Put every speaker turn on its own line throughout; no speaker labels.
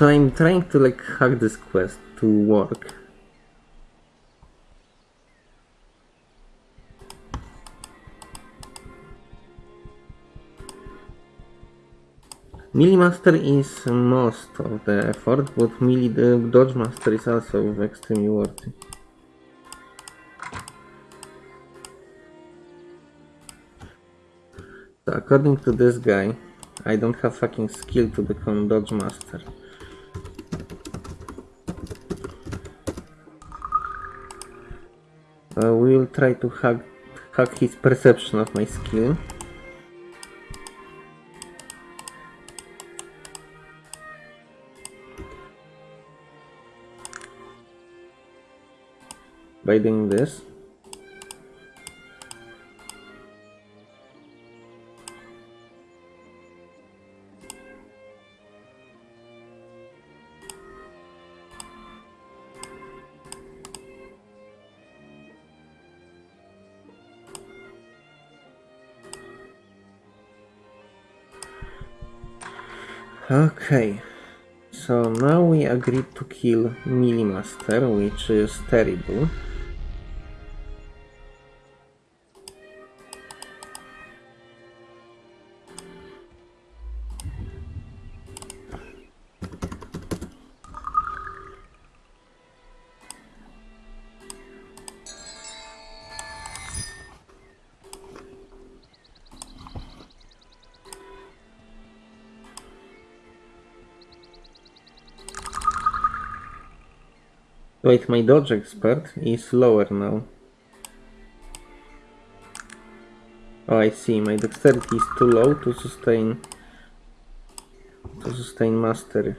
So I'm trying to like hack this quest to work. Melee Master is most of the effort, but Melee the uh, Dodge Master is also extremely worthy. So according to this guy, I don't have fucking skill to become Dodge Master. Uh, we will try to hack, hack his perception of my skill. By doing this. Okay, so now we agreed to kill Melee Master, which is terrible. Wait, my dodge expert is lower now. Oh, I see. My dexterity is too low to sustain to sustain mastery.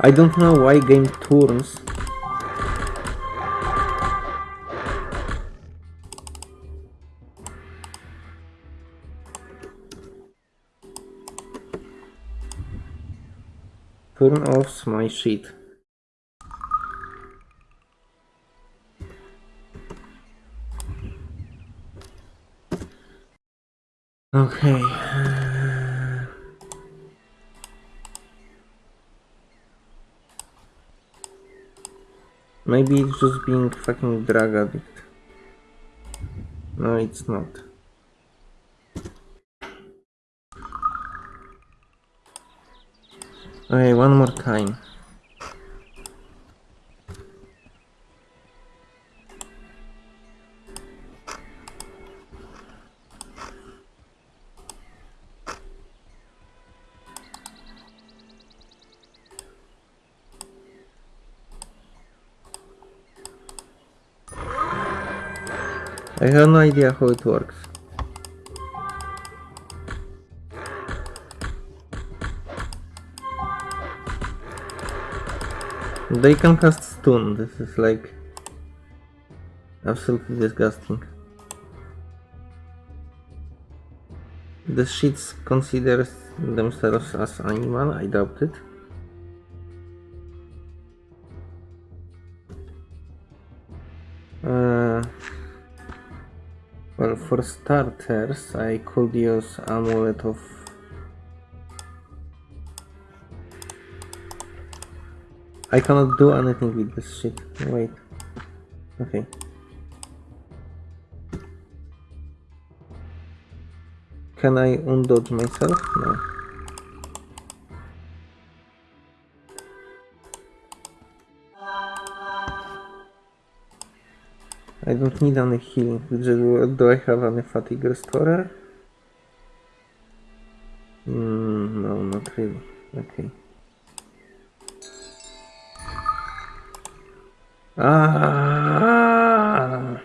I don't know why game turns. Turn off my sheet. Okay. Maybe it's just being fucking drug addict. No, it's not. Okay, one more time. I have no idea how it works. They can cast stun, this is like absolutely disgusting. The sheets consider themselves as animal, I doubt it. For starters, I could use Amulet of... I cannot do anything with this shit. Wait. Okay. Can I undodge myself? No. I don't need any healing. Do, I have any fatigue restorer? Mm, no, not really. Okay. Ah!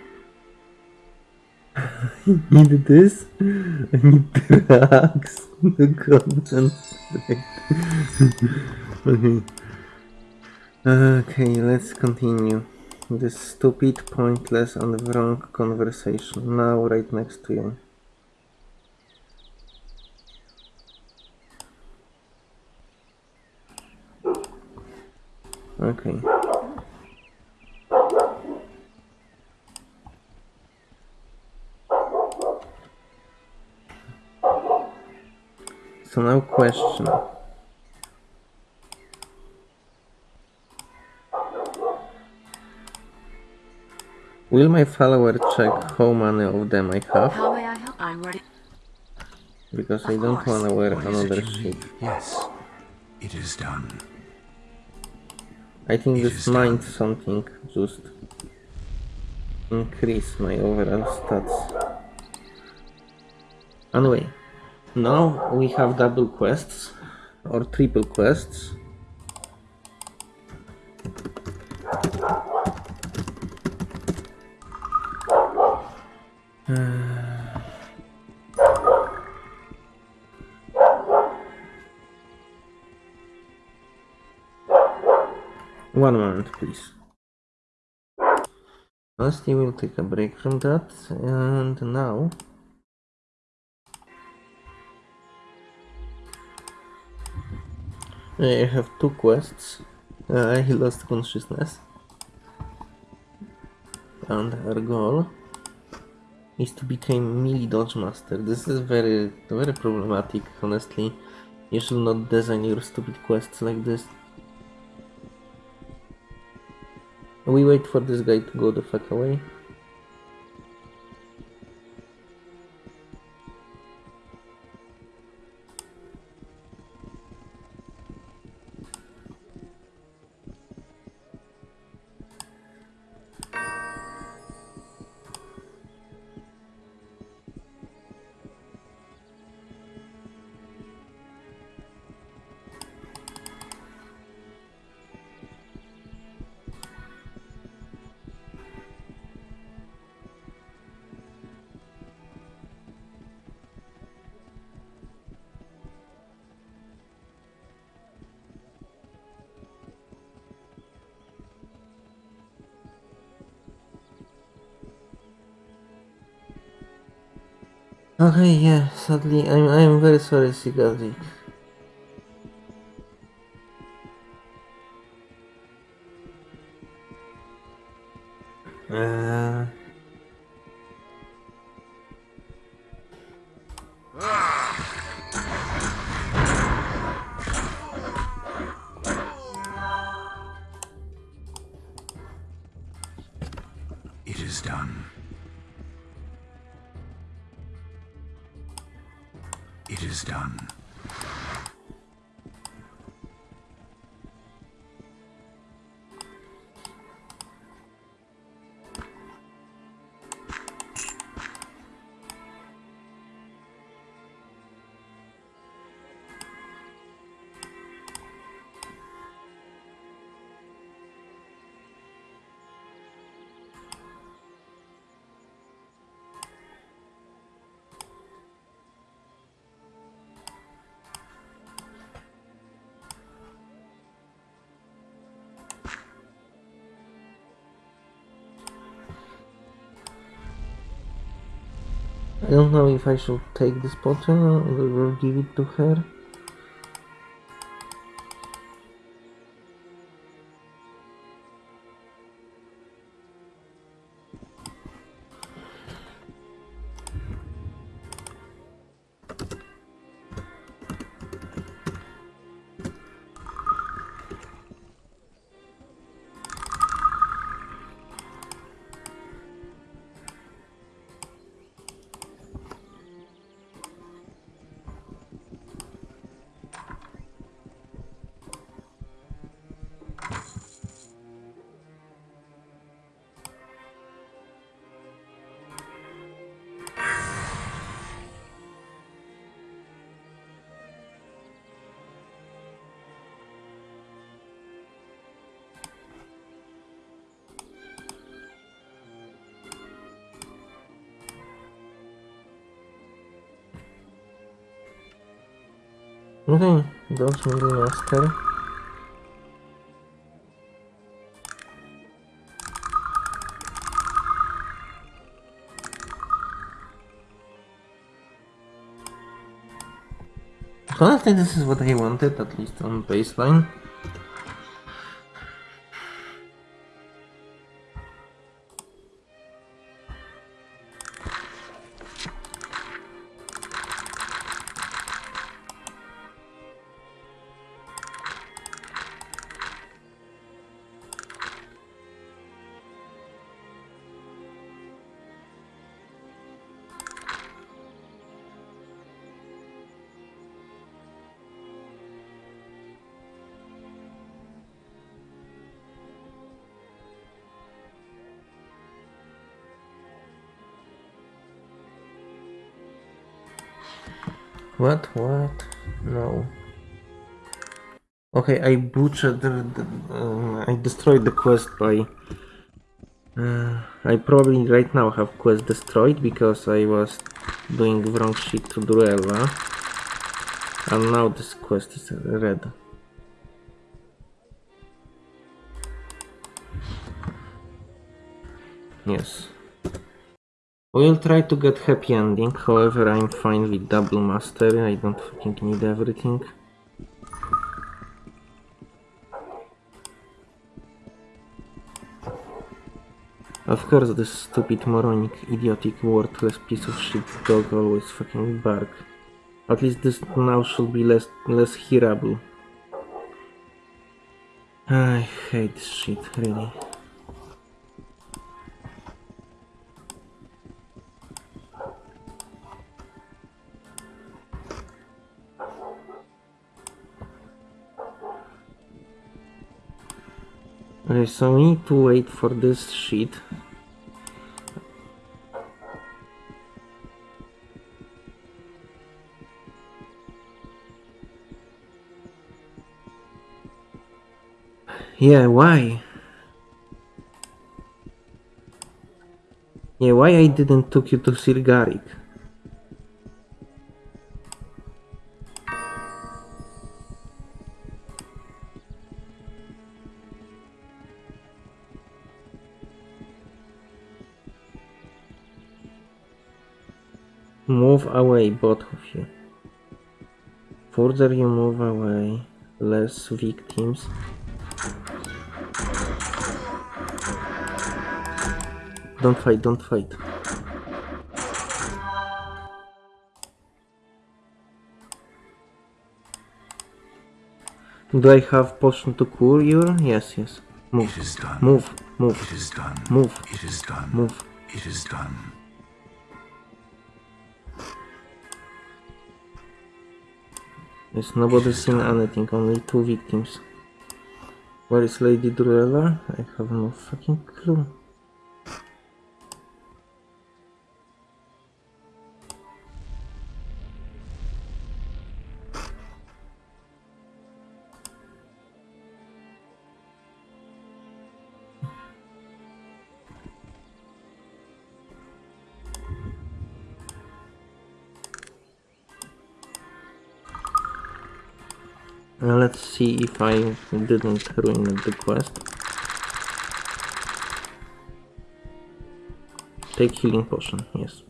I need this. I need drugs. The concentrate. okay. Okay, let's continue. This stupid, pointless, and wrong conversation. Now, right next to you. Okay. So now question. Will my follower check how many of them I have?
How may I help? I'm ready.
Because I don't wanna wear
What is it
another
you
sheet.
Yes, it is done.
I think
It
this
is done.
might something just increase my overall stats. Anyway, now we have double quests or triple quests. One moment, please. Firstly, we'll take a break from that, and now. I have two quests. Uh, he lost consciousness. And our goal is to become melee dodge master. This is very, very problematic, honestly. You should not design your stupid quests like this. We wait for this guy to go the fuck away. Okay, yeah, sadly, I'm, I'm very sorry, Sigazi. Uh, I don't know if I should take this potion or give it to her. Okay, dodge middle master. Honestly, this is what I wanted, at least on baseline. What? What? No. Okay, I butchered the. the uh, I destroyed the quest by. Uh, I probably right now have quest destroyed because I was doing wrong shit to Duella. And now this quest is red. Yes. We'll try to get happy ending, however I'm fine with double master, I don't fucking need everything. Of course this stupid moronic, idiotic, worthless piece of shit dog always fucking bark. At least this now should be less less hearable. I hate shit, really. Okay, so we need to wait for this sheet. Yeah, why? Yeah, why I didn't took you to Sirgarik? Move away, both of you. Further you move away, less victims. Don't fight, don't fight. Do I have potion to cure you? Yes, yes. Move,
It is done.
move, move,
It is done.
Move.
It is done.
move.
It is done.
Yes, nobody seen anything, only two victims. Where is Lady Druella? I have no fucking clue. Now let's see if I didn't ruin the quest. Take healing potion, yes.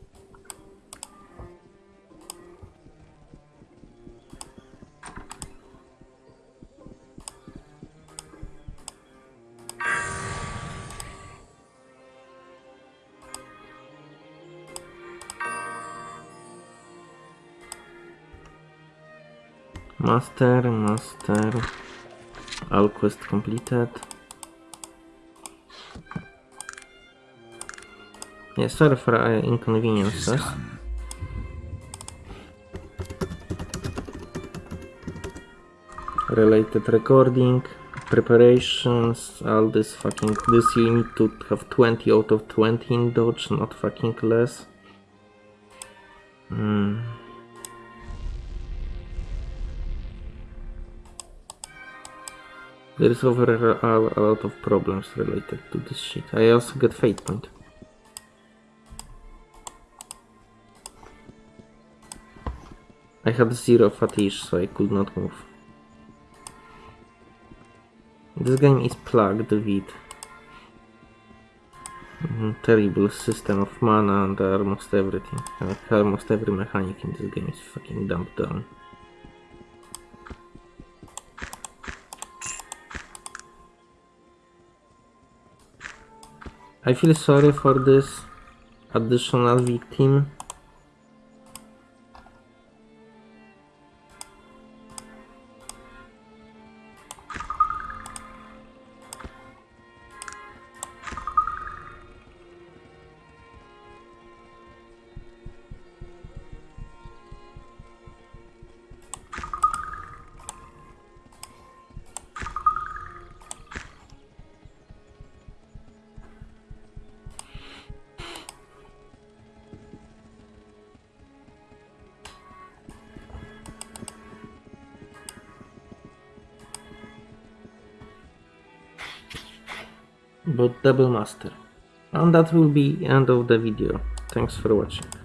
Master, master. All quest completed. Yeah, sorry for uh, inconveniences. Related recording, preparations, all this fucking. This you need to have 20 out of 20 in dodge, not fucking less. Hmm. There is overall a lot of problems related to this shit. I also get fate point. I had zero fatigue, so I could not move. This game is plugged with mhm, terrible system of mana and almost everything. Almost every mechanic in this game is fucking dumped down. I feel sorry for this additional victim. But double master. And that will be end of the video. Thanks for watching.